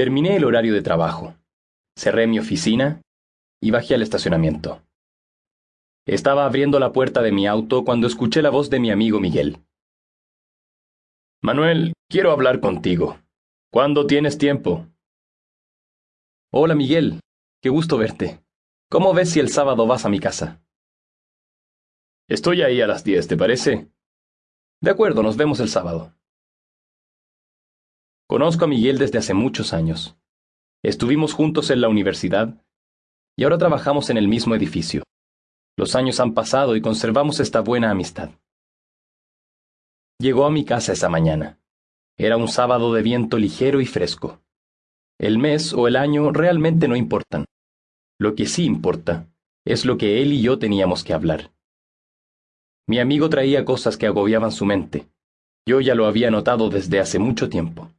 Terminé el horario de trabajo, cerré mi oficina y bajé al estacionamiento. Estaba abriendo la puerta de mi auto cuando escuché la voz de mi amigo Miguel. Manuel, quiero hablar contigo. ¿Cuándo tienes tiempo? Hola Miguel, qué gusto verte. ¿Cómo ves si el sábado vas a mi casa? Estoy ahí a las diez, ¿te parece? De acuerdo, nos vemos el sábado. Conozco a Miguel desde hace muchos años. Estuvimos juntos en la universidad y ahora trabajamos en el mismo edificio. Los años han pasado y conservamos esta buena amistad. Llegó a mi casa esa mañana. Era un sábado de viento ligero y fresco. El mes o el año realmente no importan. Lo que sí importa es lo que él y yo teníamos que hablar. Mi amigo traía cosas que agobiaban su mente. Yo ya lo había notado desde hace mucho tiempo.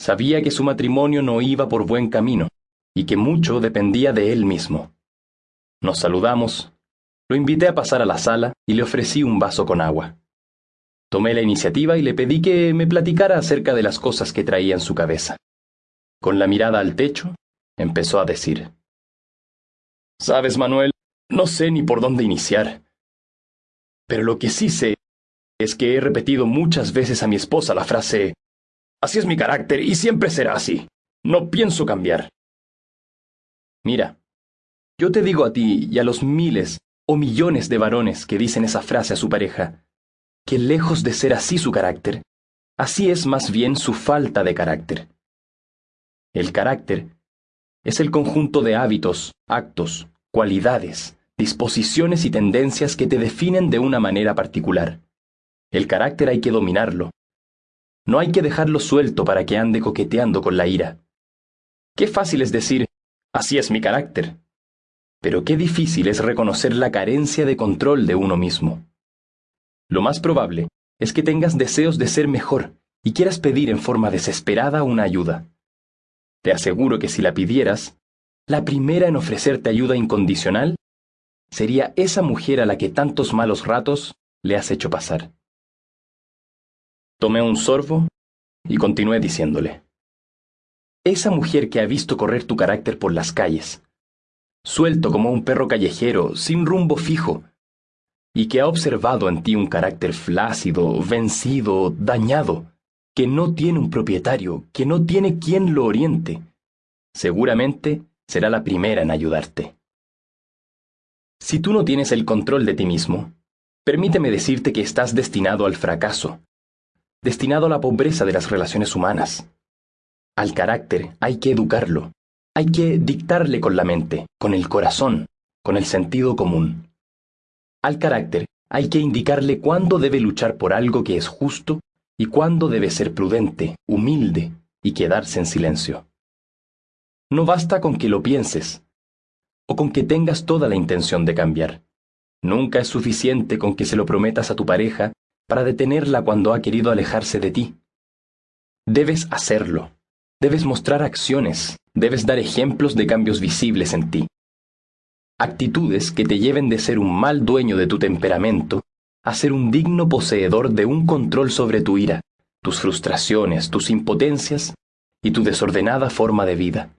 Sabía que su matrimonio no iba por buen camino y que mucho dependía de él mismo. Nos saludamos, lo invité a pasar a la sala y le ofrecí un vaso con agua. Tomé la iniciativa y le pedí que me platicara acerca de las cosas que traía en su cabeza. Con la mirada al techo, empezó a decir. Sabes, Manuel, no sé ni por dónde iniciar. Pero lo que sí sé es que he repetido muchas veces a mi esposa la frase, Así es mi carácter y siempre será así. No pienso cambiar. Mira, yo te digo a ti y a los miles o millones de varones que dicen esa frase a su pareja, que lejos de ser así su carácter, así es más bien su falta de carácter. El carácter es el conjunto de hábitos, actos, cualidades, disposiciones y tendencias que te definen de una manera particular. El carácter hay que dominarlo. No hay que dejarlo suelto para que ande coqueteando con la ira. Qué fácil es decir, así es mi carácter. Pero qué difícil es reconocer la carencia de control de uno mismo. Lo más probable es que tengas deseos de ser mejor y quieras pedir en forma desesperada una ayuda. Te aseguro que si la pidieras, la primera en ofrecerte ayuda incondicional sería esa mujer a la que tantos malos ratos le has hecho pasar. Tomé un sorbo y continué diciéndole. Esa mujer que ha visto correr tu carácter por las calles, suelto como un perro callejero, sin rumbo fijo, y que ha observado en ti un carácter flácido, vencido, dañado, que no tiene un propietario, que no tiene quien lo oriente, seguramente será la primera en ayudarte. Si tú no tienes el control de ti mismo, permíteme decirte que estás destinado al fracaso, destinado a la pobreza de las relaciones humanas. Al carácter hay que educarlo, hay que dictarle con la mente, con el corazón, con el sentido común. Al carácter hay que indicarle cuándo debe luchar por algo que es justo y cuándo debe ser prudente, humilde y quedarse en silencio. No basta con que lo pienses o con que tengas toda la intención de cambiar. Nunca es suficiente con que se lo prometas a tu pareja para detenerla cuando ha querido alejarse de ti. Debes hacerlo. Debes mostrar acciones, debes dar ejemplos de cambios visibles en ti. Actitudes que te lleven de ser un mal dueño de tu temperamento a ser un digno poseedor de un control sobre tu ira, tus frustraciones, tus impotencias y tu desordenada forma de vida.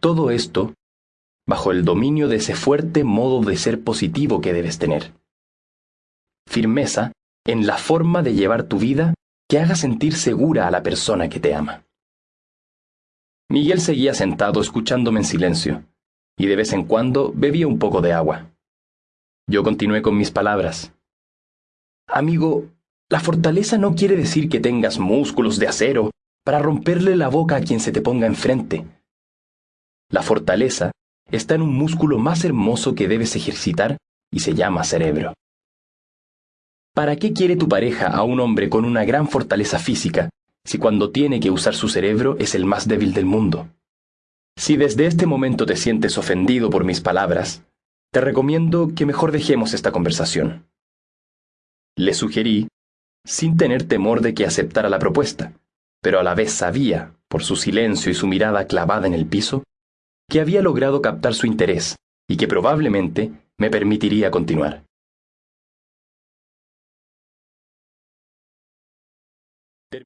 Todo esto bajo el dominio de ese fuerte modo de ser positivo que debes tener. Firmeza en la forma de llevar tu vida que haga sentir segura a la persona que te ama. Miguel seguía sentado escuchándome en silencio, y de vez en cuando bebía un poco de agua. Yo continué con mis palabras. Amigo, la fortaleza no quiere decir que tengas músculos de acero para romperle la boca a quien se te ponga enfrente. La fortaleza está en un músculo más hermoso que debes ejercitar y se llama cerebro. ¿Para qué quiere tu pareja a un hombre con una gran fortaleza física si cuando tiene que usar su cerebro es el más débil del mundo. Si desde este momento te sientes ofendido por mis palabras, te recomiendo que mejor dejemos esta conversación. Le sugerí, sin tener temor de que aceptara la propuesta, pero a la vez sabía, por su silencio y su mirada clavada en el piso, que había logrado captar su interés y que probablemente me permitiría continuar.